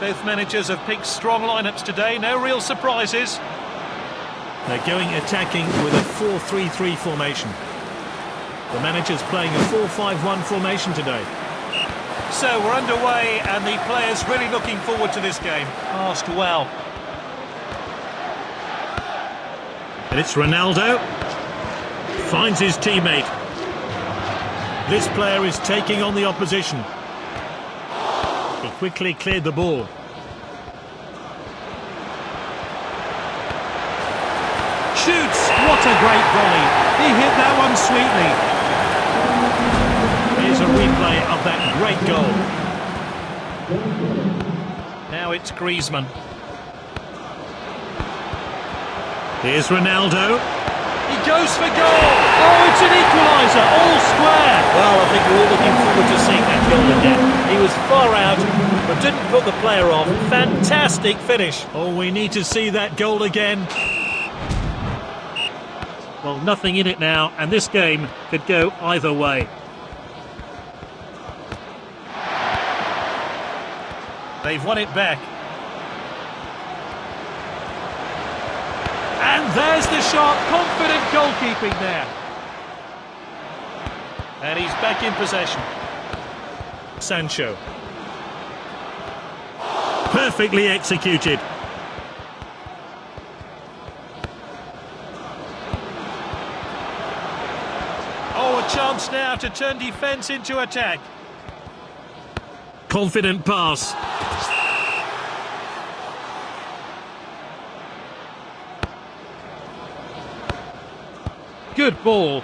Both managers have picked strong lineups today, no real surprises. They're going attacking with a 4-3-3 formation. The manager's playing a 4-5-1 formation today. So we're underway and the players really looking forward to this game. Asked well. And it's Ronaldo. Finds his teammate. This player is taking on the opposition. He quickly cleared the ball. Shoots! What a great volley. He hit that one sweetly. Here's a replay of that great goal. Now it's Griezmann. Here's Ronaldo. He goes for goal. Oh, it's an equaliser, all square. Well, I think we're all looking forward to seeing that goal again. He was far out, but didn't put the player off. Fantastic finish. Oh, we need to see that goal again. Well, nothing in it now, and this game could go either way. They've won it back. And there's the shot. Confident goalkeeping there. And he's back in possession. Sancho. Perfectly executed. Oh, a chance now to turn defence into attack. Confident pass. Good ball.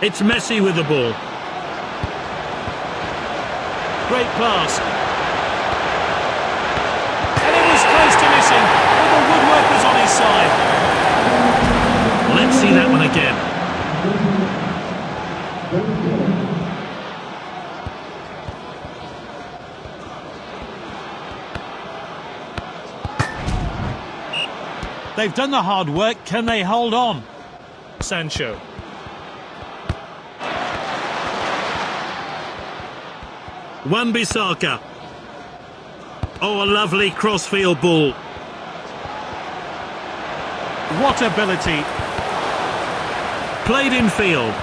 It's Messi with the ball. Great pass. And it was close to missing, but the woodwork was on his side. Let's see that one again. They've done the hard work. Can they hold on? Sancho. Wan Bissaka. Oh, a lovely crossfield ball. What ability. Played in field.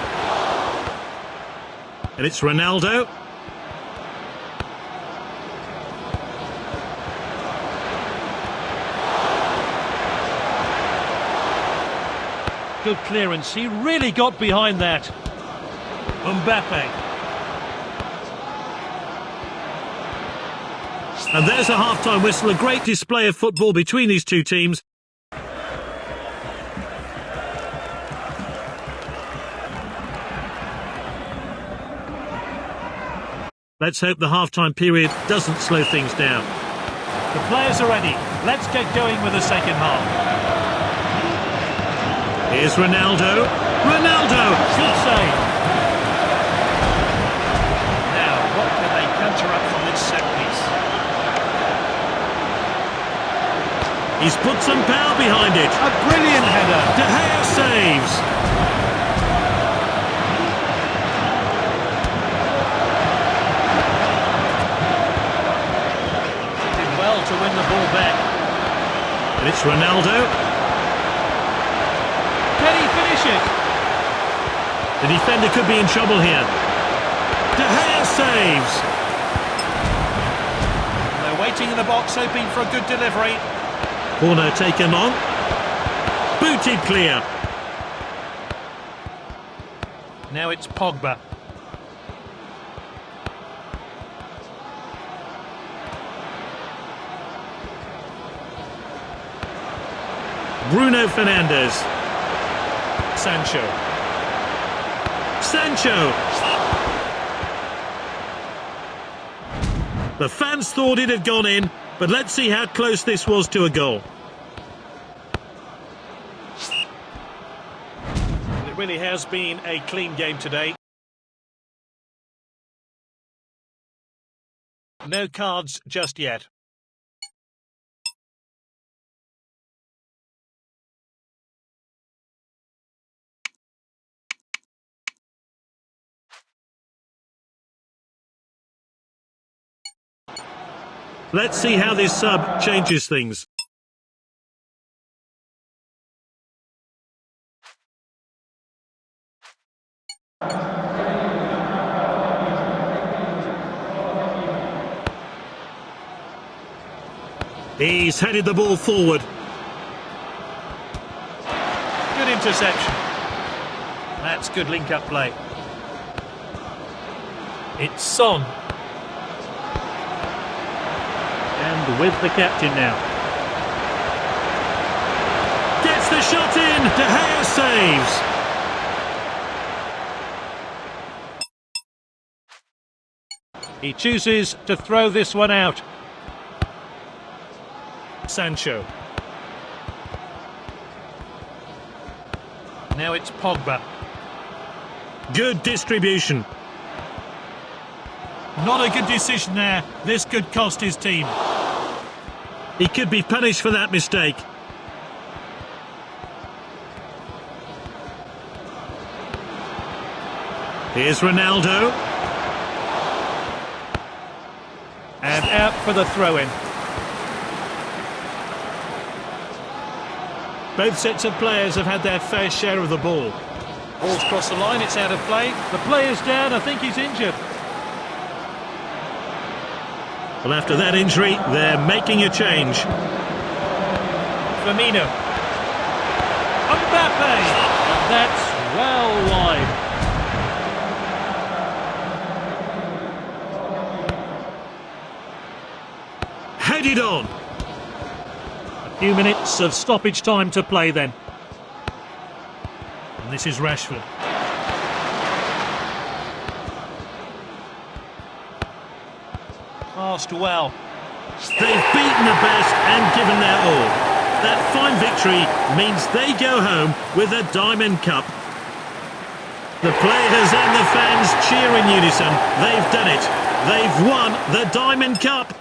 And it's Ronaldo. Good clearance. He really got behind that. Mbappe. And there's a half-time whistle. A great display of football between these two teams. Let's hope the half-time period doesn't slow things down. The players are ready. Let's get going with the second half. Here's Ronaldo. Ronaldo! Good save. Now, what can they conjure up from this set piece? He's put some power behind it. A brilliant header. De Gea saves. Did well to win the ball back. And it's Ronaldo. Can he finish it? The defender could be in trouble here. De Gea saves. They're waiting in the box, hoping for a good delivery. Corner taken on. Booted clear. Now it's Pogba. Bruno Fernandes. Sancho. Sancho. The fans thought it had gone in, but let's see how close this was to a goal. Really has been a clean game today. No cards just yet. Let's see how this sub changes things. He's headed the ball forward. Good interception. That's good link-up play. It's Son. And with the captain now. Gets the shot in. De Gea saves. He chooses to throw this one out. Sancho. Now it's Pogba. Good distribution. Not a good decision there. This could cost his team. He could be punished for that mistake. Here's Ronaldo. And out for the throw-in. Both sets of players have had their fair share of the ball. Ball's crossed the line, it's out of play. The player's down, I think he's injured. Well, after that injury, they're making a change. Firmino. Mbappe! That's well wide. Headed on. Few minutes of stoppage time to play then. And this is Rashford. Passed well. They've beaten the best and given their all. That fine victory means they go home with a Diamond Cup. The players and the fans cheer in unison. They've done it. They've won the Diamond Cup.